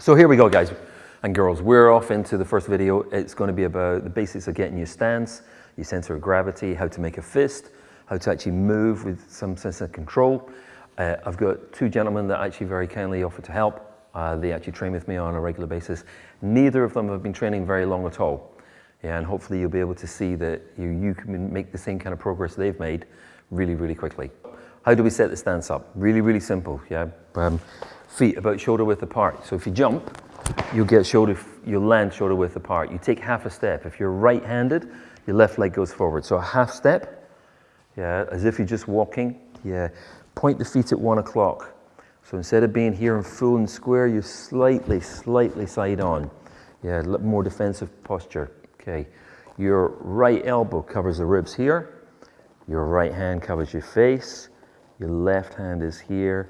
So here we go, guys and girls. We're off into the first video. It's going to be about the basics of getting your stance, your center of gravity, how to make a fist, how to actually move with some sense of control. Uh, I've got two gentlemen that actually very kindly offered to help. Uh, they actually train with me on a regular basis. Neither of them have been training very long at all. Yeah, and hopefully you'll be able to see that you, you can make the same kind of progress they've made really, really quickly. How do we set the stance up? Really, really simple. Yeah, um, feet about shoulder width apart. So if you jump, you'll get shoulder, you'll land shoulder width apart. You take half a step. If you're right-handed, your left leg goes forward. So a half step, yeah, as if you're just walking. Yeah, point the feet at one o'clock. So instead of being here in full and square, you slightly, slightly side on. Yeah, more defensive posture. Okay, your right elbow covers the ribs here. Your right hand covers your face. Your left hand is here.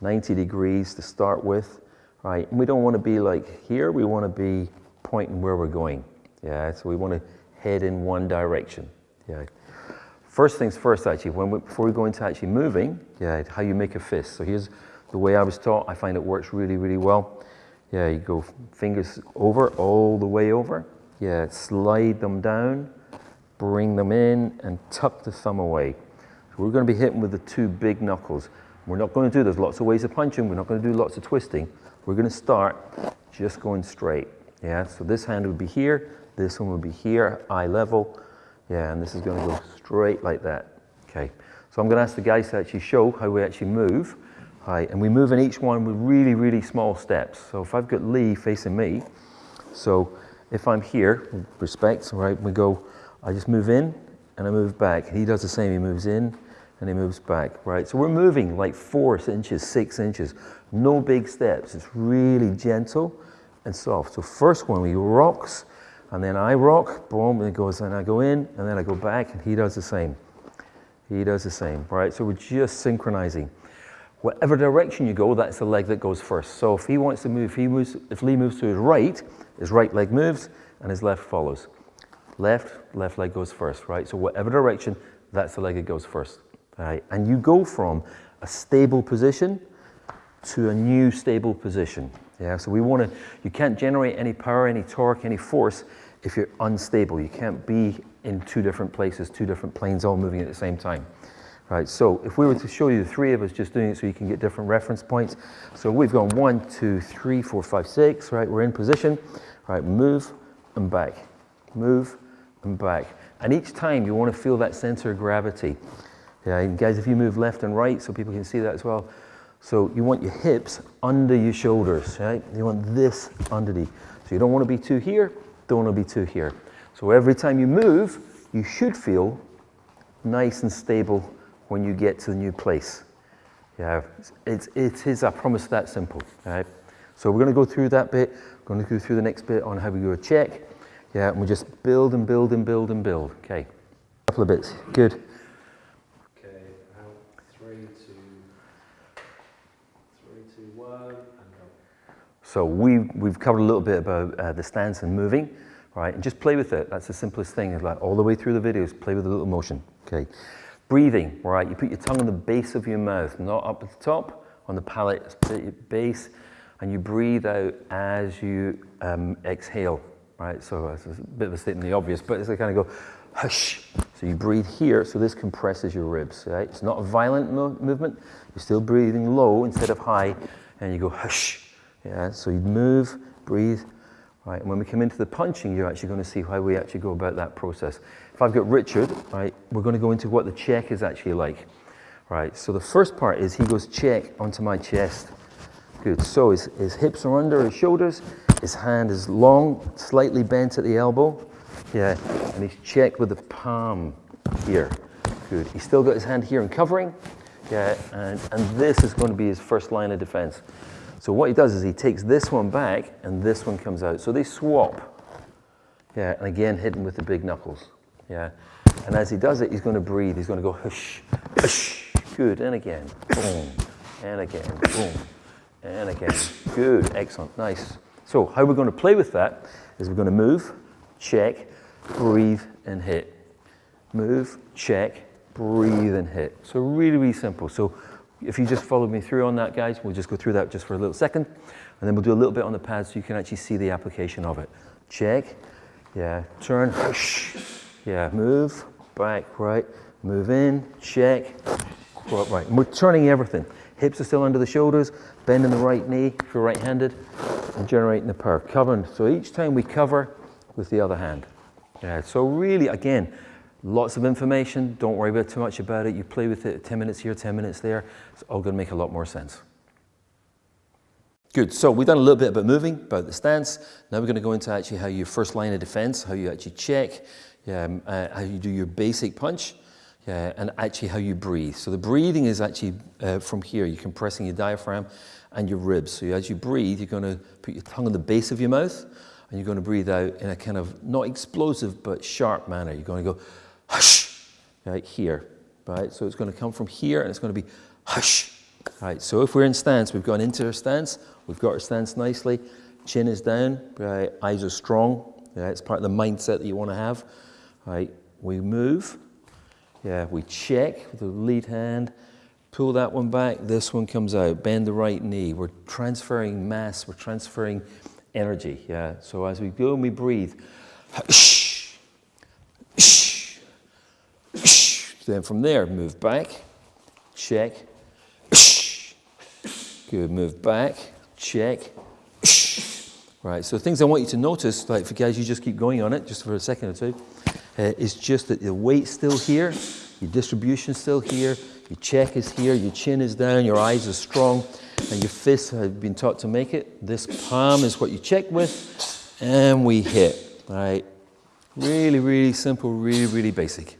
90 degrees to start with right? And we don't want to be like here, we want to be pointing where we're going. Yeah, so we want to head in one direction. Yeah. First things first, actually, when we, before we go into actually moving, yeah, how you make a fist. So here's the way I was taught. I find it works really, really well. Yeah, you go fingers over, all the way over. Yeah, slide them down, bring them in, and tuck the thumb away. So we're going to be hitting with the two big knuckles. We're not going to do, there's lots of ways of punching. We're not going to do lots of twisting. We're going to start just going straight. Yeah, so this hand would be here, this one would be here, eye level. Yeah, and this is going to go straight like that. Okay, so I'm going to ask the guys to actually show how we actually move. Right, and we move in each one with really, really small steps. So if I've got Lee facing me, so if I'm here, respect, right, we go, I just move in and I move back. He does the same, he moves in and he moves back, right? So we're moving like four inches, six inches. No big steps. It's really gentle and soft. So first one, he rocks, and then I rock, boom, and it goes, and I go in, and then I go back, and he does the same. He does the same, right? So we're just synchronizing. Whatever direction you go, that's the leg that goes first. So if he wants to move, he moves, if Lee moves to his right, his right leg moves, and his left follows. Left, left leg goes first, right? So whatever direction, that's the leg that goes first. Right? And you go from a stable position to a new stable position. Yeah, so we want to, you can't generate any power, any torque, any force if you're unstable. You can't be in two different places, two different planes all moving at the same time. Right, so if we were to show you the three of us just doing it so you can get different reference points. So we've gone one, two, three, four, five, six, right? We're in position, right? Move and back, move and back. And each time you want to feel that center of gravity. Yeah, and guys, if you move left and right so people can see that as well, so you want your hips under your shoulders, right? You want this underneath. So you don't want to be too here, don't want to be too here. So every time you move, you should feel nice and stable when you get to the new place. Yeah, it's, it is, I promise, that simple, right? So we're going to go through that bit, we're going to go through the next bit on how we do a check. Yeah, and we just build and build and build and build. Okay, a couple of bits, good. So we, we've covered a little bit about uh, the stance and moving, right? And just play with it. That's the simplest thing. Is like all the way through the videos, play with a little motion, okay? Breathing, right? You put your tongue on the base of your mouth, not up at the top, on the palate base, and you breathe out as you um, exhale, right? So it's a bit of a statement the obvious, but it's kind of go, hush. So you breathe here, so this compresses your ribs, right? It's not a violent mo movement. You're still breathing low instead of high, and you go hush. Yeah, so you move, breathe, right? And when we come into the punching, you're actually going to see how we actually go about that process. If I've got Richard, right, we're going to go into what the check is actually like, right? So the first part is he goes check onto my chest. Good. So his, his hips are under his shoulders, his hand is long, slightly bent at the elbow. Yeah, and he's checked with the palm here. Good. He's still got his hand here and covering. Yeah, and, and this is going to be his first line of defense. So what he does is he takes this one back and this one comes out. So they swap. Yeah, and again hitting with the big knuckles. Yeah. And as he does it, he's going to breathe. He's going to go hush, hush. Good. And again. Boom. And again. Boom. And again. Good. Excellent. Nice. So how we're going to play with that is we're going to move, check, breathe, and hit. Move, check, breathe, and hit. So really, really simple. So if you just follow me through on that, guys, we'll just go through that just for a little second. And then we'll do a little bit on the pad so you can actually see the application of it. Check, yeah, turn, yeah, move, back, right, move in, check, right. And we're turning everything. Hips are still under the shoulders, bending the right knee if you're right-handed, and generating the power. Covering, so each time we cover with the other hand. Yeah, so really, again, lots of information. Don't worry about too much about it. You play with it 10 minutes here, 10 minutes there. It's all going to make a lot more sense. Good, so we've done a little bit about moving, about the stance. Now we're going to go into actually how your first line of defense, how you actually check, um, uh, how you do your basic punch, uh, and actually how you breathe. So the breathing is actually uh, from here. You're compressing your diaphragm and your ribs. So as you breathe, you're going to put your tongue on the base of your mouth, and you're going to breathe out in a kind of not explosive but sharp manner. You're going to go hush, right here, right? So it's going to come from here, and it's going to be hush. Right, so if we're in stance, we've gone into our stance, we've got our stance nicely, chin is down, right, eyes are strong, yeah, it's part of the mindset that you want to have. Right, we move, yeah, we check with the lead hand, pull that one back, this one comes out, bend the right knee. We're transferring mass, we're transferring energy, yeah. So as we go and we breathe, then from there, move back, check, Good, move back, check. Right, so things I want you to notice, like for guys, you just keep going on it just for a second or two, uh, is just that the weight's still here, your distribution's still here, your check is here, your chin is down, your eyes are strong, and your fists have been taught to make it. This palm is what you check with, and we hit, right? Really, really simple, really, really basic.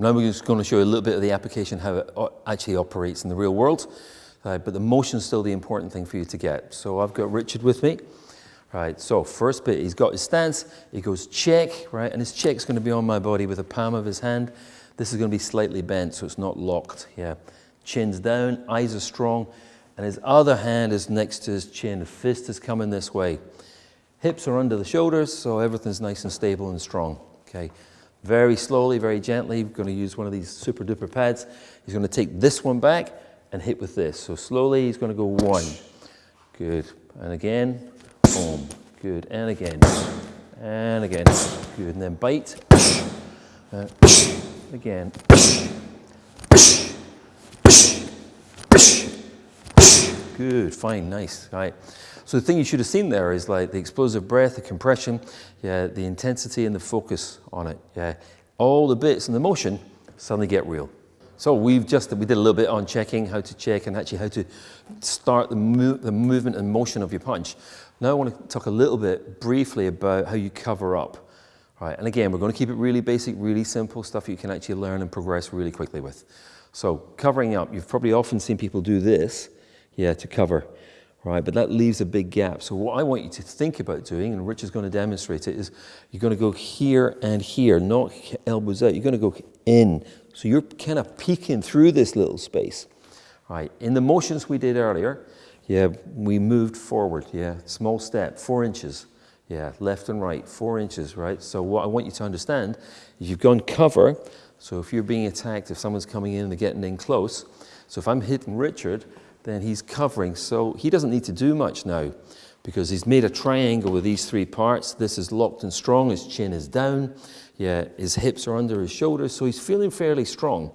Now we're just going to show you a little bit of the application, how it actually operates in the real world. Uh, but the motion is still the important thing for you to get. So I've got Richard with me. Right, so first bit, he's got his stance, he goes check, right, and his check's going to be on my body with the palm of his hand. This is going to be slightly bent, so it's not locked, yeah. Chin's down, eyes are strong, and his other hand is next to his chin. The fist is coming this way. Hips are under the shoulders, so everything's nice and stable and strong, okay. Very slowly, very gently, we're going to use one of these super duper pads. He's going to take this one back and hit with this. So slowly, he's going to go one. Good. And again, boom. Good. And again. And again. Good. And then bite. Uh, again. Good. Fine. Nice. Right. So the thing you should have seen there is like the explosive breath, the compression, yeah, the intensity and the focus on it. Yeah, all the bits and the motion suddenly get real. So we've just we did a little bit on checking how to check and actually how to start the, move, the movement and motion of your punch. Now I want to talk a little bit briefly about how you cover up. Right, and again, we're going to keep it really basic, really simple stuff you can actually learn and progress really quickly with. So covering up, you've probably often seen people do this, yeah, to cover right? But that leaves a big gap. So what I want you to think about doing, and Rich is going to demonstrate it, is you're going to go here and here, not elbows out. You're going to go in. So you're kind of peeking through this little space, right? In the motions we did earlier, yeah, we moved forward, yeah, small step, four inches, yeah, left and right, four inches, right? So what I want you to understand is you've gone cover, so if you're being attacked, if someone's coming in and they're getting in close, so if I'm hitting Richard, then he's covering. So he doesn't need to do much now because he's made a triangle with these three parts. This is locked and strong. His chin is down. Yeah, his hips are under his shoulders. So he's feeling fairly strong.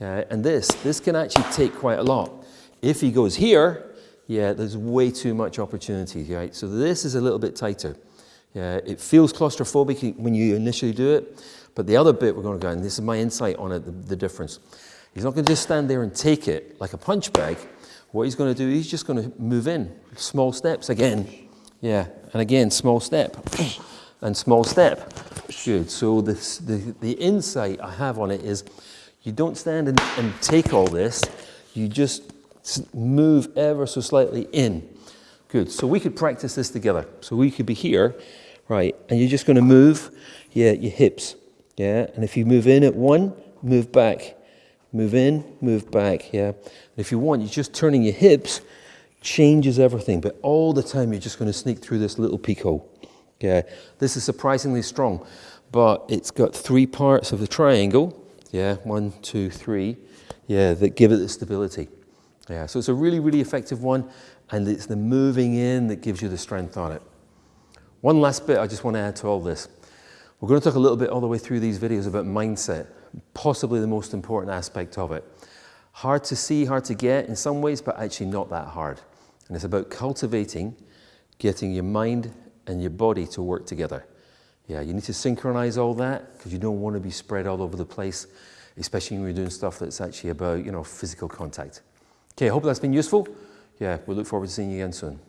Uh, and this, this can actually take quite a lot. If he goes here, yeah, there's way too much opportunity, right? So this is a little bit tighter. Yeah, it feels claustrophobic when you initially do it, but the other bit we're going to go, and this is my insight on it, the, the difference. He's not going to just stand there and take it like a punch bag. What he's going to do, he's just going to move in small steps again. Yeah, and again, small step and small step. Good. So this, the, the insight I have on it is you don't stand and, and take all this, you just move ever so slightly in. Good. So we could practice this together. So we could be here, right, and you're just going to move, yeah, your hips. Yeah, and if you move in at one, move back. Move in, move back, yeah. if you want, you're just turning your hips, changes everything, but all the time you're just going to sneak through this little peek hole. Yeah, this is surprisingly strong, but it's got three parts of the triangle. Yeah, one, two, three. Yeah, that give it the stability. Yeah, so it's a really, really effective one, and it's the moving in that gives you the strength on it. One last bit I just want to add to all this. We're going to talk a little bit all the way through these videos about mindset, possibly the most important aspect of it. Hard to see, hard to get in some ways, but actually not that hard. And it's about cultivating, getting your mind and your body to work together. Yeah, you need to synchronize all that because you don't want to be spread all over the place, especially when you're doing stuff that's actually about, you know, physical contact. Okay, I hope that's been useful. Yeah, we look forward to seeing you again soon.